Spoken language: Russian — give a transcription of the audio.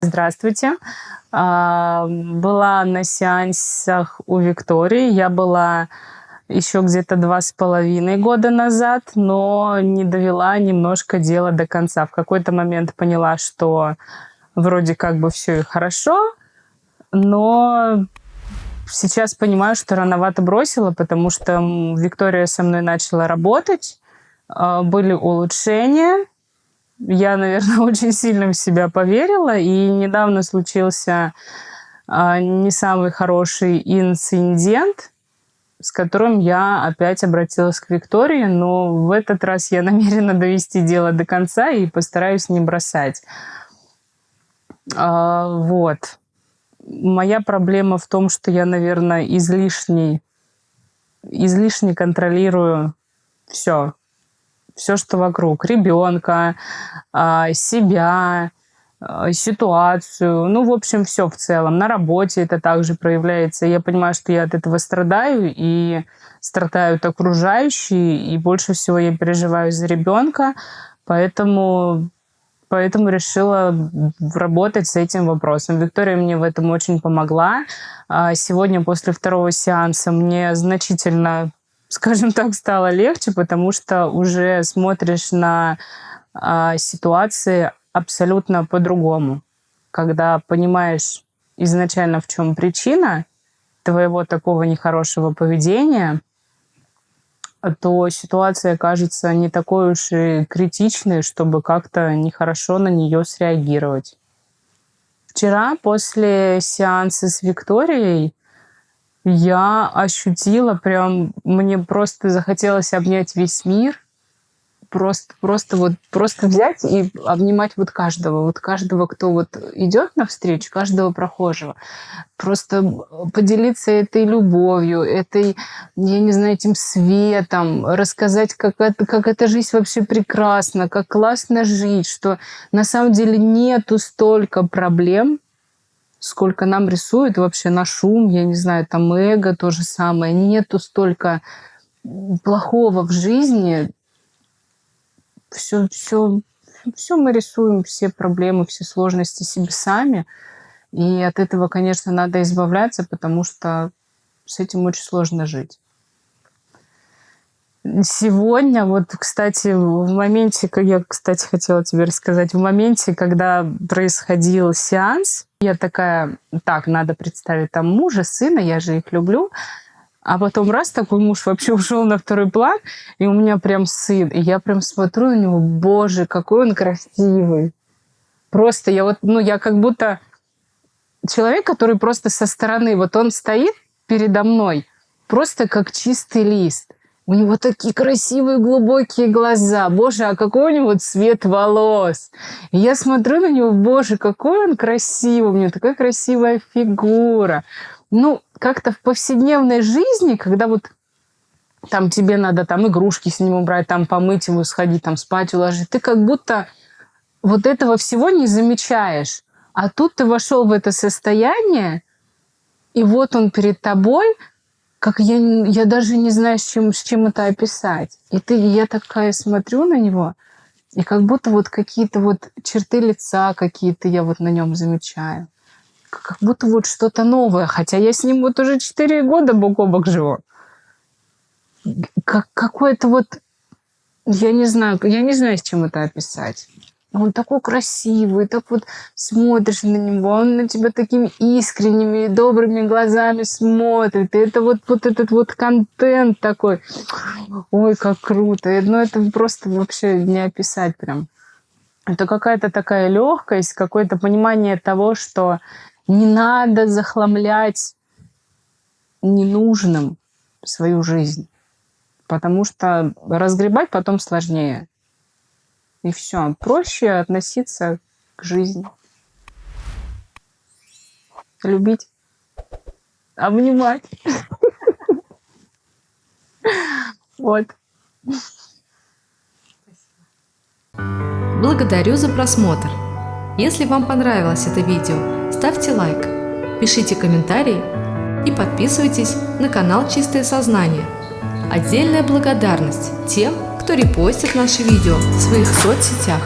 Здравствуйте. А, была на сеансах у Виктории. Я была еще где-то два с половиной года назад, но не довела немножко дело до конца. В какой-то момент поняла, что вроде как бы все и хорошо, но сейчас понимаю, что рановато бросила, потому что Виктория со мной начала работать, а, были улучшения, я, наверное, очень сильно в себя поверила, и недавно случился а, не самый хороший инцидент, с которым я опять обратилась к Виктории, но в этот раз я намерена довести дело до конца и постараюсь не бросать. А, вот. Моя проблема в том, что я, наверное, излишне, излишне контролирую все все, что вокруг. Ребенка, а, себя, а, ситуацию. Ну, в общем, все в целом. На работе это также проявляется. Я понимаю, что я от этого страдаю, и страдают окружающие, и больше всего я переживаю за ребенка, поэтому Поэтому решила работать с этим вопросом. Виктория мне в этом очень помогла. А, сегодня после второго сеанса мне значительно скажем так, стало легче, потому что уже смотришь на а, ситуации абсолютно по-другому. Когда понимаешь изначально, в чем причина твоего такого нехорошего поведения, то ситуация кажется не такой уж и критичной, чтобы как-то нехорошо на нее среагировать. Вчера после сеанса с Викторией я ощутила прям, мне просто захотелось обнять весь мир, просто, просто вот, просто взять и обнимать вот каждого, вот каждого, кто вот идет навстречу, каждого прохожего. Просто поделиться этой любовью, этой, я не знаю, этим светом, рассказать, как это, как эта жизнь вообще прекрасна, как классно жить, что на самом деле нету столько проблем, сколько нам рисует вообще на шум, я не знаю, там эго то же самое. Нету столько плохого в жизни. Все, все, все мы рисуем, все проблемы, все сложности себе сами. И от этого, конечно, надо избавляться, потому что с этим очень сложно жить. Сегодня, вот, кстати, в моменте, как я, кстати, хотела тебе рассказать, в моменте, когда происходил сеанс, я такая, так, надо представить там мужа, сына, я же их люблю. А потом раз такой муж вообще ушел на второй план, и у меня прям сын. И я прям смотрю на него, боже, какой он красивый. Просто я вот, ну, я как будто человек, который просто со стороны, вот он стоит передо мной, просто как чистый лист. У него такие красивые глубокие глаза. Боже, а какой у него цвет волос. И я смотрю на него, боже, какой он красивый. У него такая красивая фигура. Ну, как-то в повседневной жизни, когда вот там тебе надо там игрушки с ним убрать, там помыть его, сходить, там спать уложить, ты как будто вот этого всего не замечаешь. А тут ты вошел в это состояние, и вот он перед тобой, как я, я даже не знаю, с чем, с чем это описать. И ты, я такая смотрю на него, и как будто вот какие-то вот черты лица какие-то я вот на нем замечаю. Как будто вот что-то новое, хотя я с ним вот уже 4 года бок о бок живу. Как, какое-то вот, я не знаю, я не знаю, с чем это описать. Он такой красивый, так вот смотришь на него, он на тебя такими искренними и добрыми глазами смотрит. И это вот, вот этот вот контент такой. Ой, как круто. Ну, это просто вообще не описать прям. Это какая-то такая легкость, какое-то понимание того, что не надо захламлять ненужным свою жизнь. Потому что разгребать потом сложнее. И все. Проще относиться к жизни. Любить. Обнимать. Вот. Благодарю за просмотр. Если вам понравилось это видео, ставьте лайк, пишите комментарии и подписывайтесь на канал Чистое Сознание. Отдельная благодарность тем, кто репостит наши видео в своих соцсетях.